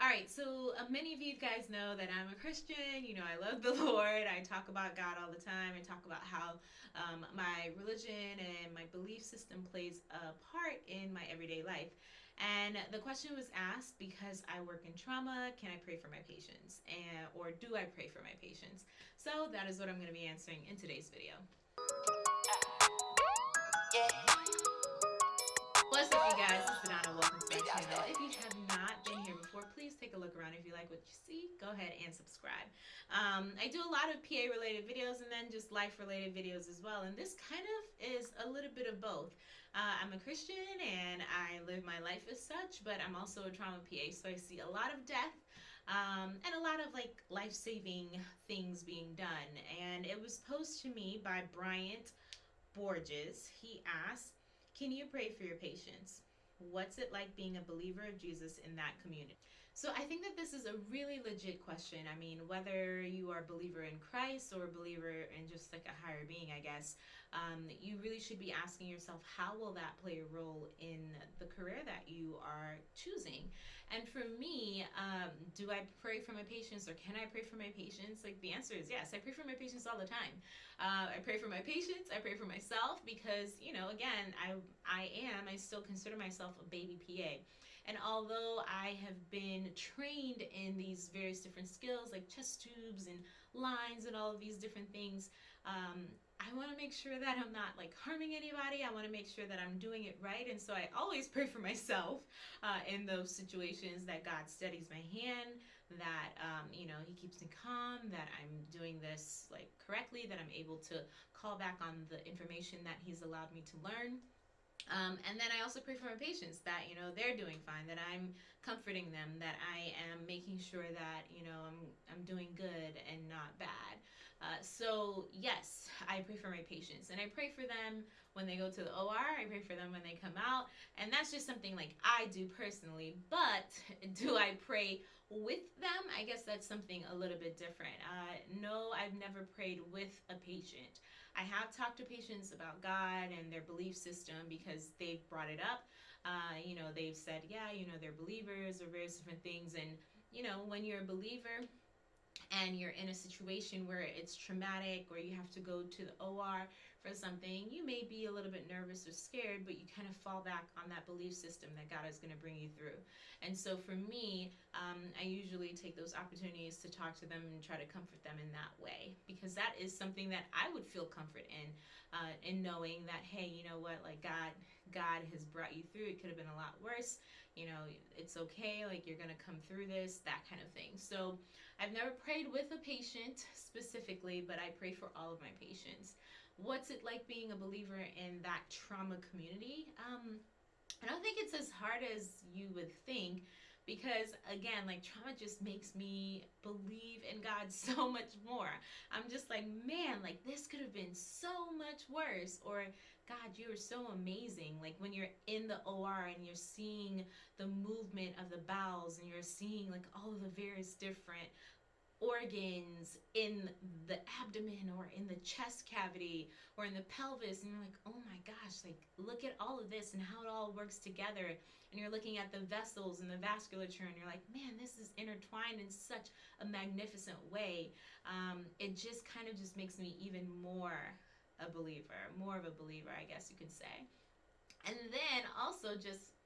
All right, so uh, many of you guys know that I'm a Christian. You know, I love the Lord. I talk about God all the time. I talk about how um, my religion and my belief system plays a part in my everyday life. And the question was asked because I work in trauma, can I pray for my patients? And, or do I pray for my patients? So that is what I'm going to be answering in today's video. What's up, you guys? This is Donna. Welcome to my channel. If like what you see, go ahead and subscribe. Um, I do a lot of PA related videos and then just life related videos as well. And this kind of is a little bit of both. Uh, I'm a Christian and I live my life as such, but I'm also a trauma PA, so I see a lot of death. Um, and a lot of like life-saving things being done. And it was posed to me by Bryant Borges. He asked, can you pray for your patients? What's it like being a believer of Jesus in that community? So I think that this is a really legit question. I mean, whether you are a believer in Christ or a believer in just like a higher being, I guess, um, you really should be asking yourself, how will that play a role in the career that you are choosing? And for me, um, do I pray for my patients or can I pray for my patients? Like the answer is yes. I pray for my patients all the time. Uh, I pray for my patients. I pray for myself because, you know, again, I, I am, I still consider myself a baby PA. And although I have been trained in these various different skills like chest tubes and lines and all of these different things, um, I want to make sure that I'm not like harming anybody. I want to make sure that I'm doing it right. And so I always pray for myself uh, in those situations that God steadies my hand, that, um, you know, he keeps me calm, that I'm doing this like correctly, that I'm able to call back on the information that he's allowed me to learn. Um, and then I also pray for my patients that, you know, they're doing fine, that I'm comforting them, that I am making sure that, you know, I'm, I'm doing good and not bad. Uh, so yes, I pray for my patients and I pray for them when they go to the OR, I pray for them when they come out. And that's just something like I do personally, but do I pray with them? I guess that's something a little bit different. Uh, no, I've never prayed with a patient. I have talked to patients about God and their belief system because they've brought it up. Uh, you know, they've said, yeah, you know, they're believers or various different things. And, you know, when you're a believer, and you're in a situation where it's traumatic or you have to go to the OR for something, you may be a little bit nervous or scared, but you kind of fall back on that belief system that God is going to bring you through. And so for me, um, I usually take those opportunities to talk to them and try to comfort them in that way because that is something that I would feel comfort in, uh, in knowing that, hey, you know what, like God, God has brought you through. It could have been a lot worse. You know, it's okay. Like you're going to come through this, that kind of thing. So I've never prayed with a patient specifically, but I pray for all of my patients. What's it like being a believer in that trauma community? Um, I don't think it's as hard as you would think because again like trauma just makes me believe in God so much more I'm just like man like this could have been so much worse or God you are so amazing like when you're in the OR and you're seeing the movement of the bowels and you're seeing like all of the various different organs in the abdomen or in the chest cavity or in the pelvis and you're like oh my gosh like look at all of this and how it all works together. And you're looking at the vessels and the vasculature and you're like man this is intertwined in such a magnificent way. Um, it just kind of just makes me even more a believer more of a believer I guess you could say. And then also just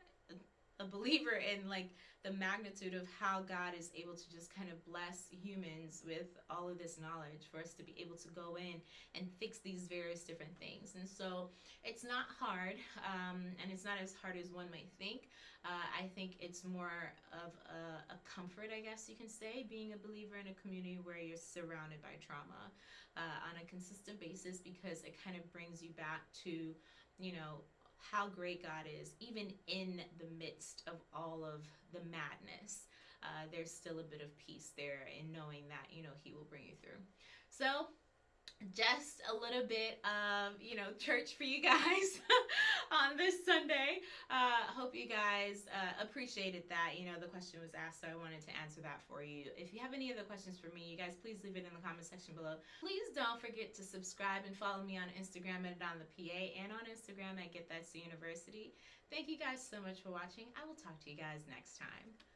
a believer in like the magnitude of how God is able to just kind of bless humans with all of this knowledge for us to be able to go in and fix these various different things. And so it's not hard um, and it's not as hard as one might think. Uh, I think it's more of a, a, comfort, I guess you can say, being a believer in a community where you're surrounded by trauma uh, on a consistent basis because it kind of brings you back to, you know, how great God is, even in the midst of all of the madness. Uh, there's still a bit of peace there in knowing that, you know, He will bring you through. So, just a little bit of, you know, church for you guys this Sunday. Uh, hope you guys uh, appreciated that. You know, the question was asked, so I wanted to answer that for you. If you have any other questions for me, you guys please leave it in the comment section below. Please don't forget to subscribe and follow me on Instagram at on the PA and on Instagram at Get That C University. Thank you guys so much for watching. I will talk to you guys next time.